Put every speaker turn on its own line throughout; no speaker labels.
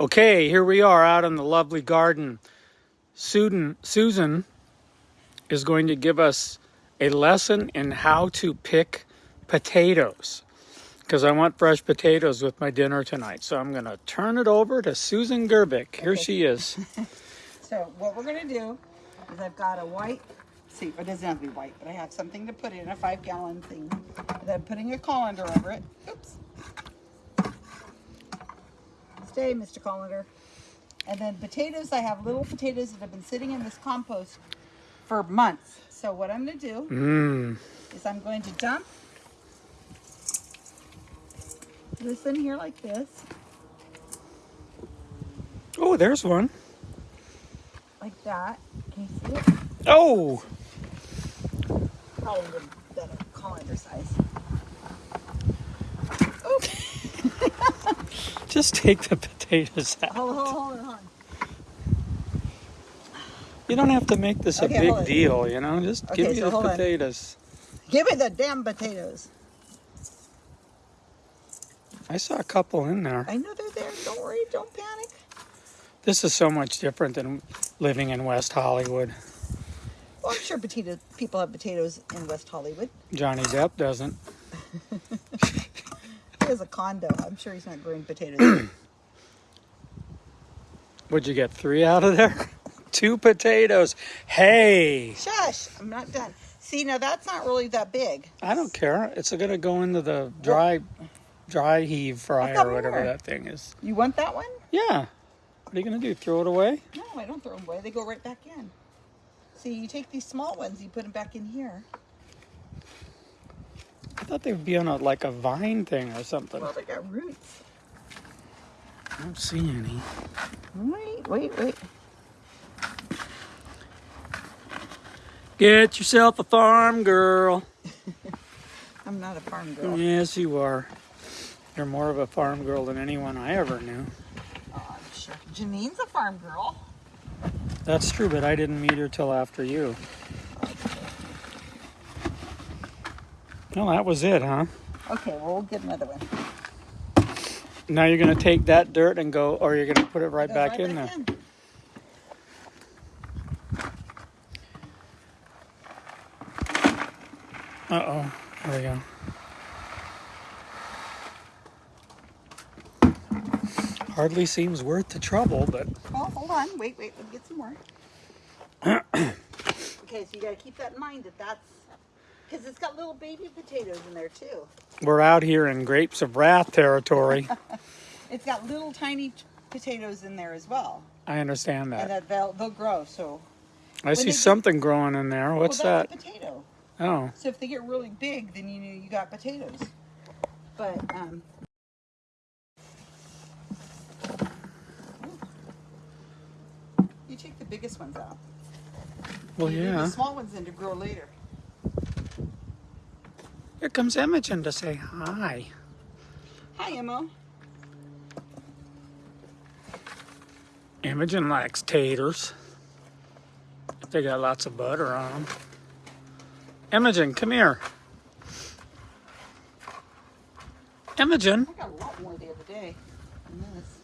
Okay, here we are out in the lovely garden. Susan, Susan is going to give us a lesson in how to pick potatoes because I want fresh potatoes with my dinner tonight. So I'm going to turn it over to Susan Gerbic. Here
Okay.
she is.
So what we're gonna do is I've got a white, see, it doesn't have to be white, but I have something to put in a five gallon thing. And I'm putting a colander over it. Oops. Stay, Mr. Colander. And then potatoes, I have little potatoes that have been sitting in this compost for months. So what I'm gonna do
Mmm.
is I'm going to dump this in here like this,
Oh, there's one.
like that. Can you see it?
Oh,
Probably the, the colander size.
just take the potatoes out.
Hold, hold, hold, hold.
You don't have to make this a
Okay,
big deal, you know? Just give me
so
the
on.
potatoes.
Give me the damn potatoes.
I saw a couple in there.
I know they're there. Don't worry. Don't panic.
This is so much different than living in West Hollywood.
Well, I'm sure potato people have potatoes in West Hollywood.
Johnny Depp doesn't.
Has a condo. I'm sure he's not growing potatoes.
Would you get three out of there? Two potatoes. Hey,
Shush! I'm not done. See, now that's not really that big.
I don't care. It's gonna go into the dry, dry heave fryer or whatever
more.
that thing is.
You want that one?
Yeah. What are you gonna do? Throw it away?
No, I don't throw them away. They go right back in. See, you take these small ones, you put them back in here.
I thought they would be on a like a vine thing or something.
Well, they got roots.
I don't see any.
Wait, wait, wait.
Get yourself a farm girl.
I'm not a farm girl.
Yes, you are. You're more of a farm girl than anyone I ever knew.
Oh, I'm sure. Janine's a farm girl.
That's true, but I didn't meet her till after you. Well, that was it, huh?
Okay, well, we'll get another one.
Now you're gonna take that dirt and go, or you're gonna put it right
Go
back in there.
in.
Uh oh. There we go. Hardly seems worth the trouble, but
Oh, hold on. Wait, wait. Let me get some more. okay, so you got to keep that in mind that that's because it's got little baby potatoes in there too.
we're out here in Grapes of Wrath territory.
It's got little tiny potatoes in there as well,
I understand that.
and
that.
they'll they'll grow. So
I see
they get-
something growing in there. What's
well,
that?
that's a potato.
Oh,
So if they get really big, then you know you got potatoes. But um, you take the biggest ones out.
well, yeah.
The small ones in to grow later.
Here comes Imogen to say hi.
Hi, Emma.
Imogen likes taters. They got lots of butter on them. Imogen, come here. Imogen.
I got a lot more the other day than this.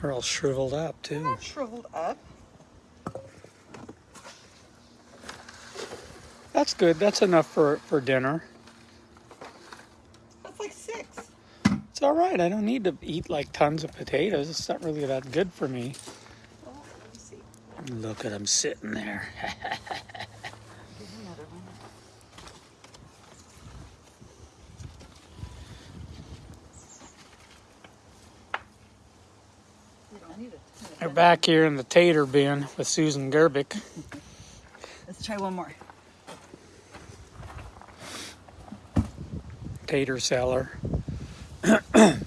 They're all shriveled up, too.
shriveled up.
That's good. That's enough for, for dinner.
That's like six.
It's all right. I don't need to eat like tons of potatoes. It's not really that good for me.
Well, let me see.
Look at them sitting there.
Here's another one. You don't need it.
They're back here in the tater bin with Susan Gerbic.
Let's try one more.
Tater seller.
Sometimes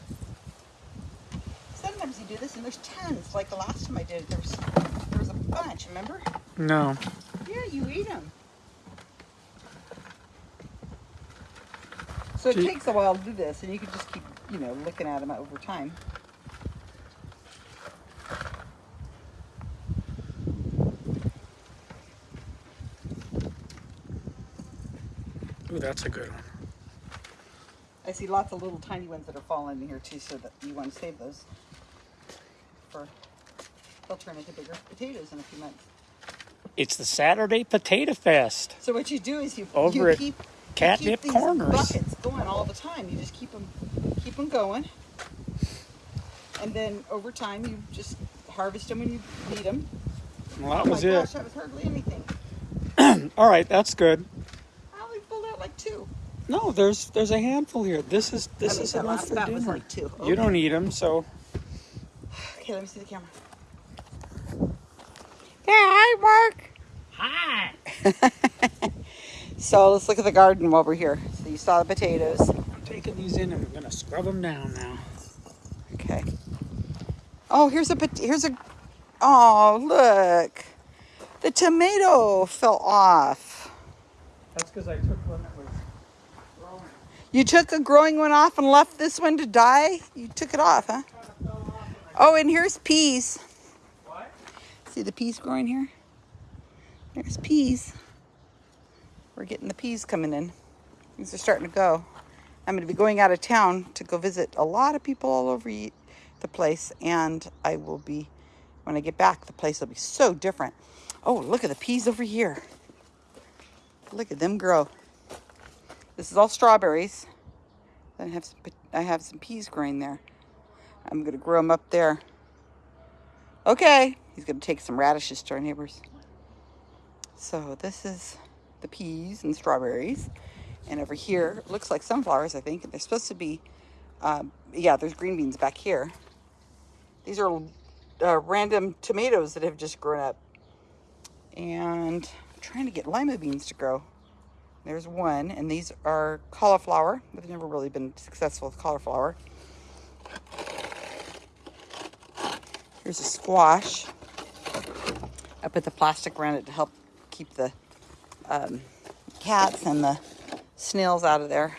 you do this and there's tons. Like the last time I did it, there was, there was a bunch, remember?
No.
Yeah, you eat them. So it
Gee.
takes a while to do this, and you can just keep, you know, looking at them over time.
Ooh, that's a good one.
I see lots of little tiny ones that are falling in here too, so that you want to save those. for, they'll turn into bigger potatoes in a few months.
It's the Saturday Potato Fest.
So what you do is you,
Over
you keep, you
Catnip
keep these
Corners.
buckets going all the time. You just keep them, keep them going. And then over time, you just harvest them when you need them.
Well, that
oh
was
my
it.
gosh, that was hardly anything.
All right, that's good.
I only pulled out like two.
No, there's there's a handful here. This is this
I mean,
is
that
enough
last
for
bat was
dinner.
like two.
You don't eat them, so.
Okay, let me see the camera.
Yeah, hi, Mark. Hi.
So let's look at the garden while we're here. So you saw the potatoes.
I'm taking these in and I'm gonna scrub them down now.
Okay. Oh, here's a pot- here's a. Oh, look, the tomato fell off.
That's because I took one that was growing.
You took a growing one off and left this one to die. You took it off, huh? Oh, and here's peas.
What?
See the peas growing here? There's peas. We're getting the peas coming in. These are starting to go. I'm going to be going out of town to go visit a lot of people all over the place, and I will be, when I get back, the place will be so different. Oh, look at the peas over here. Look at them grow. This is all strawberries. Then I have some, I have some peas growing there. I'm going to grow them up there. Okay, he's going to take some radishes to our neighbors. So this is the peas and strawberries. And over here, it looks like sunflowers, I think. They're supposed to be, um, yeah, there's green beans back here. These are uh, random tomatoes that have just grown up. And I'm trying to get lima beans to grow. There's one, and these are cauliflower. I've never really been successful with cauliflower. Here's a squash. I put the plastic around it to help keep the um, cats and the snails out of there.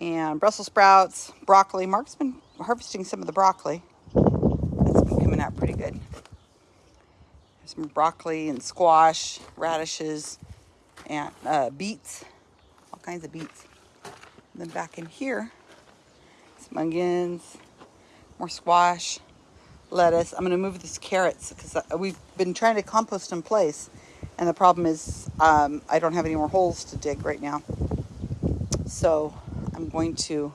And Brussels sprouts, broccoli. Mark's been harvesting some of the broccoli. That's been coming out pretty good. There's some broccoli and squash, radishes, and uh, beets. All kinds of beets. And then back in here, some onions, more squash, lettuce. I'm going to move these carrots because we've been trying to compost in place. And the problem is um, I don't have any more holes to dig right now. So I'm going to,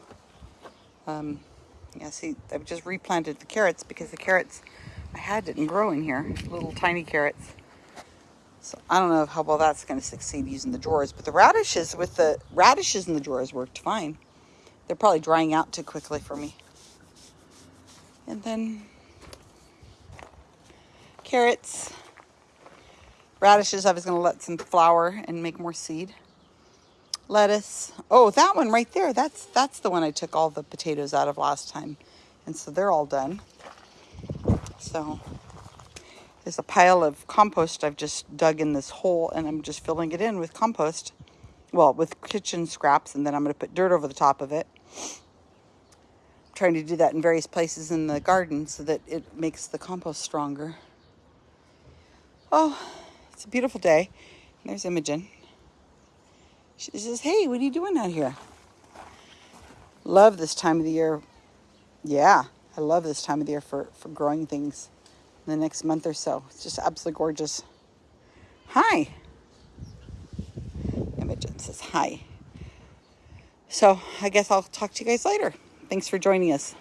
um, yeah, see, I've just replanted the carrots because the carrots I had didn't grow in here, little tiny carrots. So I don't know how well that's going to succeed using the drawers, but the radishes with the radishes in the drawers worked fine. They're probably drying out too quickly for me. And then carrots, radishes. I was going to let some flower and make more seed. Lettuce. Oh, that one right there. That's that's the one I took all the potatoes out of last time, and so they're all done. So there's a pile of compost I've just dug in this hole, and I'm just filling it in with compost. Well, with kitchen scraps, and then I'm going to put dirt over the top of it I'm trying to do that in various places in the garden so that it makes the compost stronger. Oh, it's a beautiful day. There's Imogen. She says, Hey, what are you doing out here? Love this time of the year. Yeah, I love this time of the year for, for growing things in the next month or so. It's just absolutely gorgeous. Hi. Imogen says hi. So I guess I'll talk to you guys later. Thanks for joining us.